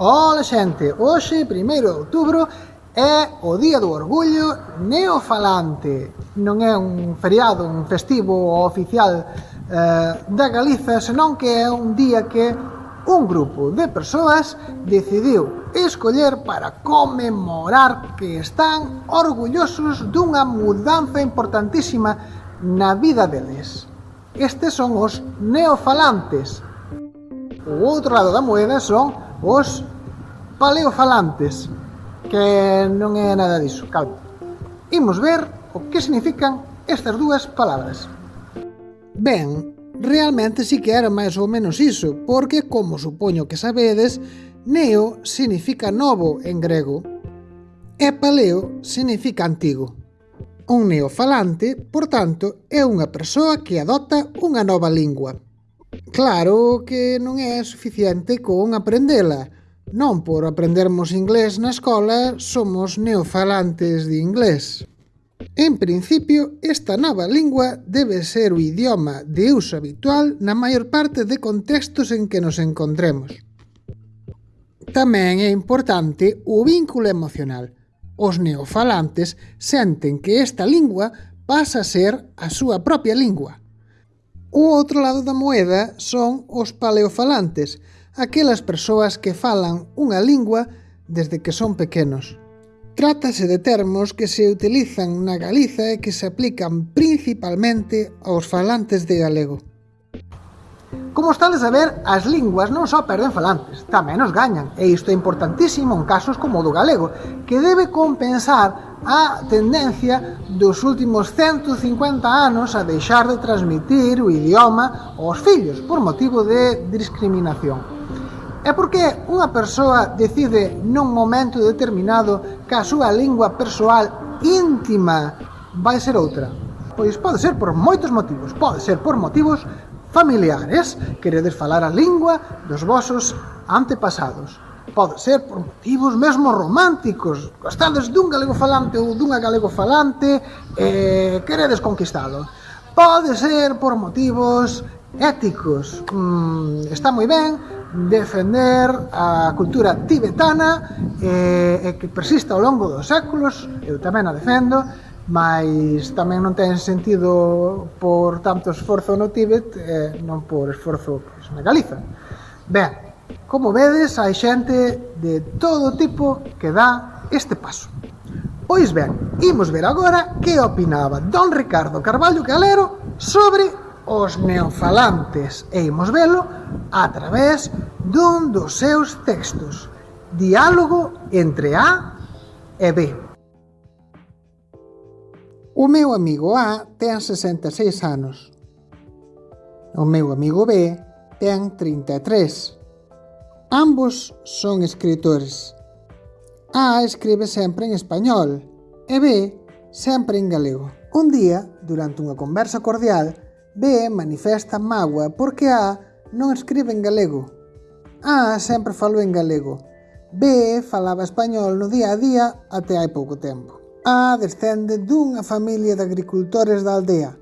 Ola xente, hoxe, 1 de outubro, é o Día do Orgullo Neofalante. Non é un feriado, un festivo oficial eh, da Galiza, senón que é un día que un grupo de persoas decidiu escoller para conmemorar que están orgullosos dunha mudanza importantísima na vida deles. Estes son os neofalantes. O outro lado da moeda son os paleofalantes, que non é nada diso, calma. Imos ver o que significan estas dúas palabras. Ben, realmente si que era máis ou menos iso, porque, como supoño que sabedes, neo significa novo en grego, e paleo significa antigo. Un neofalante, por tanto, é unha persoa que adopta unha nova lingua. Claro que non é suficiente con aprendela, Non por aprendermos inglés na escola somos neofalantes de inglés. En principio, esta nova lingua debe ser o idioma de uso habitual na maior parte de contextos en que nos encontremos. Tamén é importante o vínculo emocional. Os neofalantes senten que esta lingua pasa a ser a súa propia lingua. O outro lado da moeda son os paleofalantes, aquelas persoas que falan unha lingua desde que son pequenos. Trátase de termos que se utilizan na Galiza e que se aplican principalmente aos falantes de galego. Como está de saber, as linguas non só perden falantes, tamén os gañan, e isto é importantísimo en casos como o do galego, que debe compensar a tendencia dos últimos 150 anos a deixar de transmitir o idioma aos fillos por motivo de discriminación. É porque unha persoa decide nun momento determinado que a súa lingua persoal íntima vai ser outra? Pois pode ser por moitos motivos. Pode ser por motivos familiares, queredes falar a lingua dos vosos antepasados. Pode ser por motivos mesmo románticos, gostades dun galego falante ou dunha galego falante e queredes conquistalo. Pode ser por motivos éticos, mm, está moi ben, defender a cultura tibetana e, e que persista ao longo dos séculos, eu tamén a defendo, mas tamén non ten sentido por tanto esforzo no Tíbet e non por esforzo pois, na Galiza. Ben, como vedes, hai xente de todo tipo que dá este paso. Pois ben, imos ver agora que opinaba Don Ricardo Carballo Calero sobre os neofalantes e imos velo a través dun dos seus textos. Diálogo entre A e B. O meu amigo A ten 66 anos. O meu amigo B ten 33. Ambos son escritores. A escribe sempre en español e B sempre en galego. Un día, durante unha conversa cordial, B manifesta mágoa porque A non escribe en galego. A sempre falou en galego. B falaba español no día a día até hai pouco tempo. A descende dunha familia de agricultores da aldea.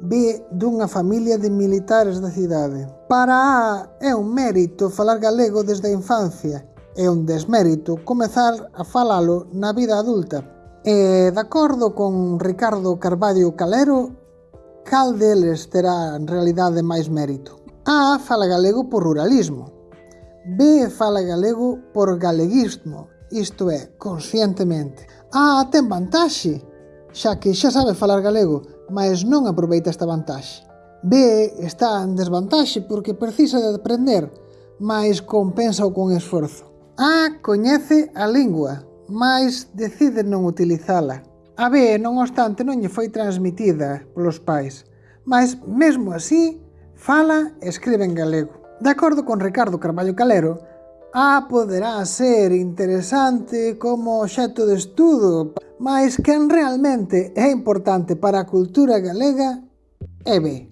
B dunha familia de militares da cidade. Para A é un mérito falar galego desde a infancia e un desmérito comezar a falalo na vida adulta. E de acordo con Ricardo Carballo Calero, cal deles terá en realidade máis mérito? A fala galego por ruralismo, B fala galego por galeguismo, isto é, conscientemente. A ten vantaxe, xa que xa sabe falar galego, mas non aproveita esta vantaxe. B está en desvantaxe porque precisa de aprender, mas compensa o con esforzo. A coñece a lingua, mas decide non utilizala. A B, non obstante, non lle foi transmitida polos pais, mas, mesmo así, fala e escribe en galego. De acordo con Ricardo Carballo Calero, A poderá ser interesante como obxecto de estudo, mas quen realmente é importante para a cultura galega é B.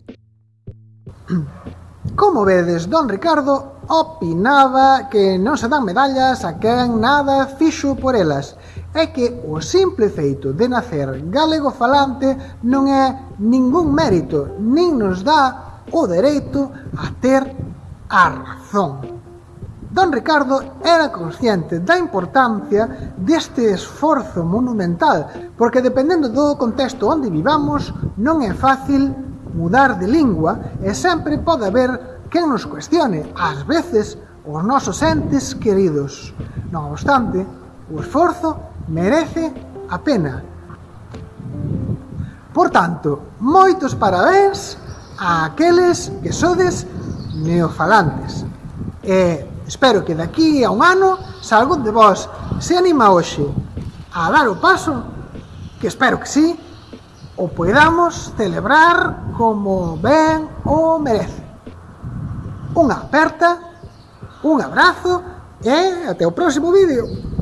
Como vedes, don Ricardo, opinaba que non se dan medallas a quen nada fixo por elas é que o simple feito de nacer galego falante non é ningún mérito, nin nos dá o dereito a ter a razón. Don Ricardo era consciente da importancia deste esforzo monumental, porque dependendo do contexto onde vivamos, non é fácil mudar de lingua e sempre pode haber quen nos cuestione, ás veces, os nosos entes queridos. Non obstante, o esforzo merece a pena. Por tanto, moitos parabéns a aqueles que sodes neofalantes. E espero que daqui a un ano salgún de vós se anima hoxe a dar o paso, que espero que sí, o podamos celebrar como ben o merece unha aperta, un abrazo e até o próximo vídeo.